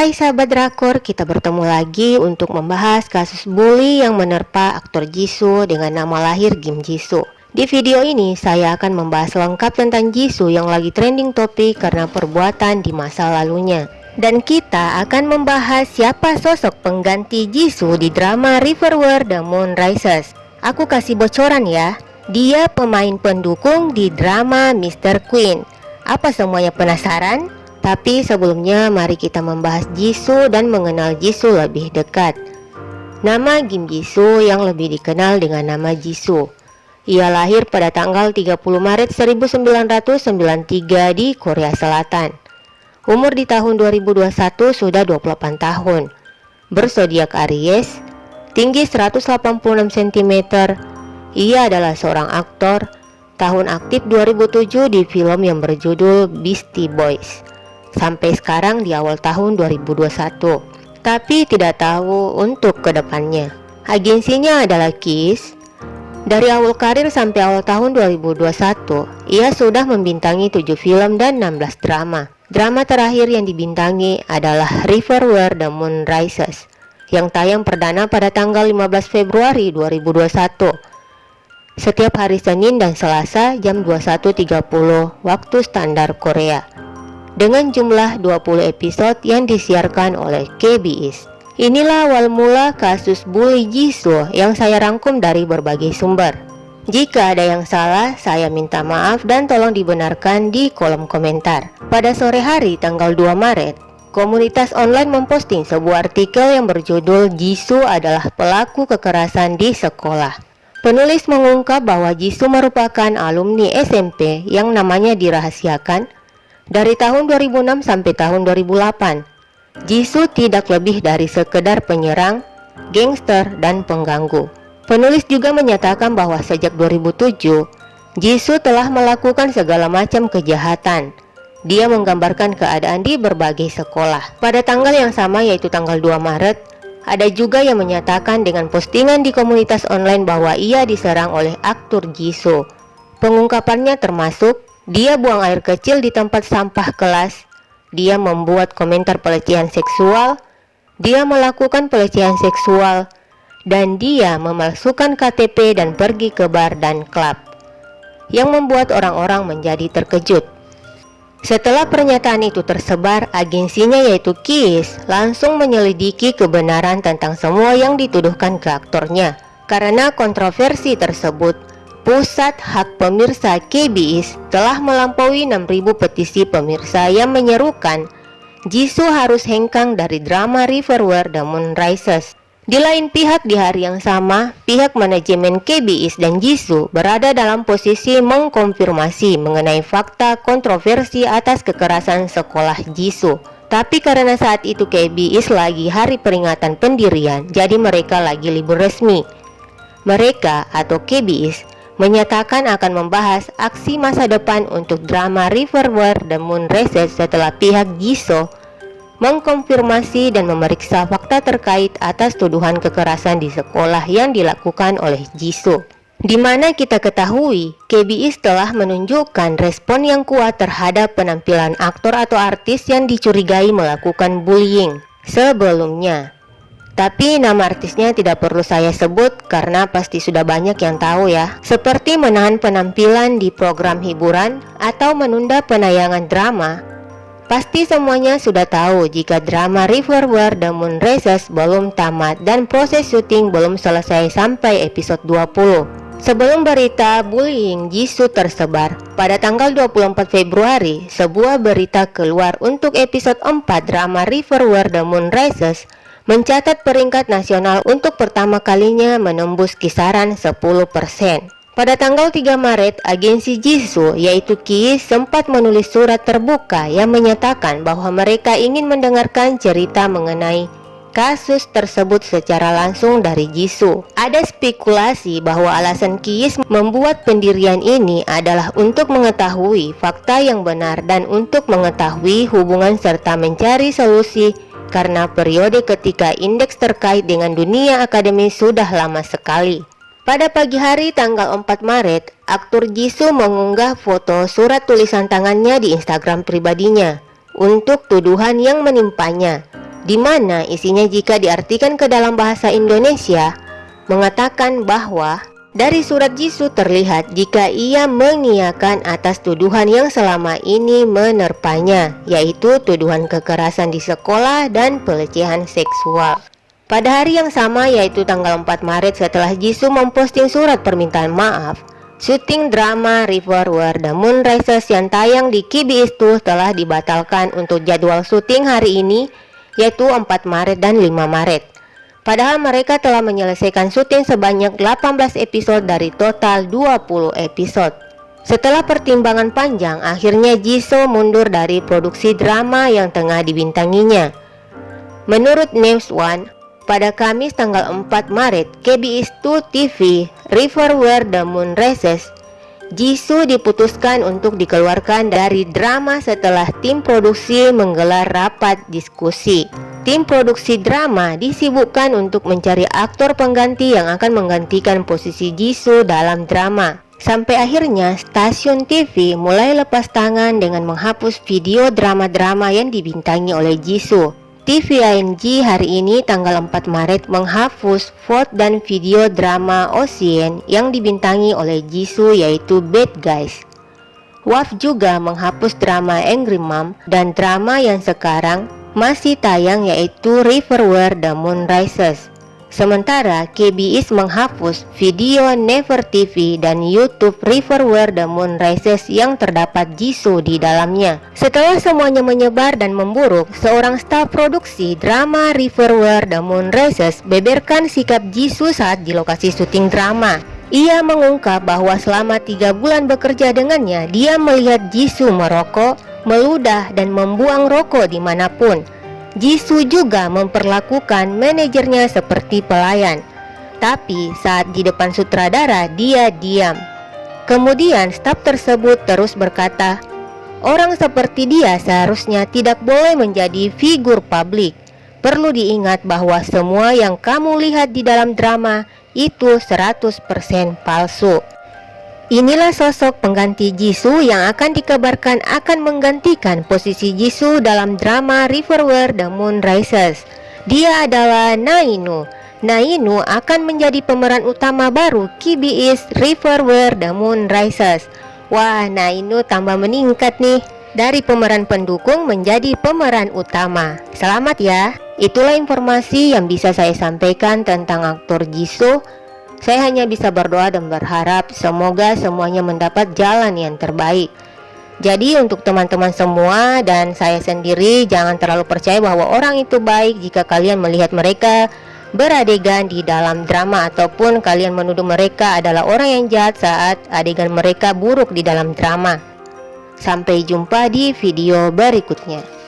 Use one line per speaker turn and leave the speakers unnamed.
Hai sahabat drakor, kita bertemu lagi untuk membahas kasus bully yang menerpa aktor Jisoo dengan nama lahir Kim Jisoo. Di video ini saya akan membahas lengkap tentang Jisoo yang lagi trending topik karena perbuatan di masa lalunya. Dan kita akan membahas siapa sosok pengganti Jisoo di drama Riverware The Moon Rises. Aku kasih bocoran ya, dia pemain pendukung di drama Mr. Queen. Apa semuanya penasaran? Tapi sebelumnya mari kita membahas Jisoo dan mengenal Jisoo lebih dekat. Nama Kim Jisoo yang lebih dikenal dengan nama Jisoo. Ia lahir pada tanggal 30 Maret 1993 di Korea Selatan. Umur di tahun 2021 sudah 28 tahun. Bersodiak Aries, tinggi 186 cm. Ia adalah seorang aktor. Tahun aktif 2007 di film yang berjudul Beastie Boys sampai sekarang di awal tahun 2021 tapi tidak tahu untuk ke depannya agensinya adalah KISS. Dari awal karir sampai awal tahun 2021 ia sudah membintangi 7 film dan 16 drama. Drama terakhir yang dibintangi adalah Riverware The Moon Rises yang tayang perdana pada tanggal 15 Februari 2021 setiap hari Senin dan Selasa jam 21.30 waktu standar Korea dengan jumlah 20 episode yang disiarkan oleh KBS. Inilah awal mula kasus bully Jisoo yang saya rangkum dari berbagai sumber. Jika ada yang salah, saya minta maaf dan tolong dibenarkan di kolom komentar. Pada sore hari tanggal 2 Maret, komunitas online memposting sebuah artikel yang berjudul Jisoo adalah pelaku kekerasan di sekolah. Penulis mengungkap bahwa Jisoo merupakan alumni SMP yang namanya dirahasiakan dari tahun 2006 sampai tahun 2008, Jisoo tidak lebih dari sekedar penyerang, gangster, dan pengganggu. Penulis juga menyatakan bahwa sejak 2007, Jisoo telah melakukan segala macam kejahatan. Dia menggambarkan keadaan di berbagai sekolah. Pada tanggal yang sama yaitu tanggal 2 Maret, ada juga yang menyatakan dengan postingan di komunitas online bahwa ia diserang oleh aktor Jisoo. Pengungkapannya termasuk dia buang air kecil di tempat sampah kelas. Dia membuat komentar pelecehan seksual. Dia melakukan pelecehan seksual. Dan dia memalsukan KTP dan pergi ke bar dan klub. Yang membuat orang-orang menjadi terkejut. Setelah pernyataan itu tersebar, agensinya yaitu KISS langsung menyelidiki kebenaran tentang semua yang dituduhkan ke aktornya. Karena kontroversi tersebut, Pusat Hak Pemirsa KBIS telah melampaui 6.000 petisi pemirsa yang menyerukan Jisoo harus hengkang dari drama Riverware The Moon Rises. Di lain pihak di hari yang sama, pihak manajemen KBIS dan Jisoo berada dalam posisi mengkonfirmasi mengenai fakta kontroversi atas kekerasan sekolah Jisoo. Tapi karena saat itu KBIS lagi hari peringatan pendirian, jadi mereka lagi libur resmi. Mereka atau KBIS menyatakan akan membahas aksi masa depan untuk drama Riverware The Moon Races setelah pihak Jisoo mengkonfirmasi dan memeriksa fakta terkait atas tuduhan kekerasan di sekolah yang dilakukan oleh Jisoo. Di mana kita ketahui, KBIS telah menunjukkan respon yang kuat terhadap penampilan aktor atau artis yang dicurigai melakukan bullying. Sebelumnya, tapi nama artisnya tidak perlu saya sebut karena pasti sudah banyak yang tahu ya. Seperti menahan penampilan di program hiburan atau menunda penayangan drama. Pasti semuanya sudah tahu jika drama Riverware The Moon Races belum tamat dan proses syuting belum selesai sampai episode 20. Sebelum berita bullying Jisoo tersebar, pada tanggal 24 Februari, sebuah berita keluar untuk episode 4 drama Riverware The Moon Races mencatat peringkat nasional untuk pertama kalinya menembus kisaran 10%. Pada tanggal 3 Maret, agensi Jisoo yaitu KIS sempat menulis surat terbuka yang menyatakan bahwa mereka ingin mendengarkan cerita mengenai kasus tersebut secara langsung dari Jisoo. Ada spekulasi bahwa alasan KIS membuat pendirian ini adalah untuk mengetahui fakta yang benar dan untuk mengetahui hubungan serta mencari solusi karena periode ketika indeks terkait dengan dunia akademi sudah lama sekali. Pada pagi hari tanggal 4 Maret, aktor Jisoo mengunggah foto surat tulisan tangannya di Instagram pribadinya untuk tuduhan yang menimpanya. di mana isinya jika diartikan ke dalam bahasa Indonesia mengatakan bahwa dari surat Jisoo terlihat jika ia mengiyakan atas tuduhan yang selama ini menerpanya, yaitu tuduhan kekerasan di sekolah dan pelecehan seksual. Pada hari yang sama yaitu tanggal 4 Maret setelah Jisoo memposting surat permintaan maaf, syuting drama River War The Moon Rises yang tayang di KBS itu telah dibatalkan untuk jadwal syuting hari ini yaitu 4 Maret dan 5 Maret. Padahal mereka telah menyelesaikan syuting sebanyak 18 episode dari total 20 episode. Setelah pertimbangan panjang, akhirnya Jisoo mundur dari produksi drama yang tengah dibintanginya. Menurut News One, pada Kamis tanggal 4 Maret, KBS 2 TV River Where the Moon Rises Jisoo diputuskan untuk dikeluarkan dari drama setelah tim produksi menggelar rapat diskusi. Tim produksi drama disibukkan untuk mencari aktor pengganti yang akan menggantikan posisi Jisoo dalam drama. Sampai akhirnya stasiun TV mulai lepas tangan dengan menghapus video drama-drama yang dibintangi oleh Jisoo. TVING hari ini tanggal 4 Maret menghapus vote dan video drama Ocean yang dibintangi oleh Jisoo yaitu Bad Guys. WAF juga menghapus drama Angry Mom dan drama yang sekarang masih tayang yaitu River Where the Moon Rises. Sementara KBS menghapus video Never TV dan YouTube River Where the Moon Rises yang terdapat Jisoo di dalamnya. Setelah semuanya menyebar dan memburuk, seorang staf produksi drama River Where the Moon Rises beberkan sikap Jisoo saat di lokasi syuting drama. Ia mengungkap bahwa selama tiga bulan bekerja dengannya, dia melihat Jisoo merokok, meludah, dan membuang rokok di mana pun. Jisoo juga memperlakukan manajernya seperti pelayan. Tapi saat di depan sutradara dia diam. Kemudian staf tersebut terus berkata, Orang seperti dia seharusnya tidak boleh menjadi figur publik. Perlu diingat bahwa semua yang kamu lihat di dalam drama itu 100% palsu. Inilah sosok pengganti Jisoo yang akan dikabarkan akan menggantikan posisi Jisoo dalam drama River Where the Moon Rises. Dia adalah Nainu. Nainu akan menjadi pemeran utama baru KBS River Where the Moon Rises. Wah, Nainu tambah meningkat nih. Dari pemeran pendukung menjadi pemeran utama. Selamat ya. Itulah informasi yang bisa saya sampaikan tentang aktor Jisoo saya hanya bisa berdoa dan berharap semoga semuanya mendapat jalan yang terbaik. Jadi untuk teman-teman semua dan saya sendiri jangan terlalu percaya bahwa orang itu baik jika kalian melihat mereka beradegan di dalam drama ataupun kalian menuduh mereka adalah orang yang jahat saat adegan mereka buruk di dalam drama. Sampai jumpa di video berikutnya.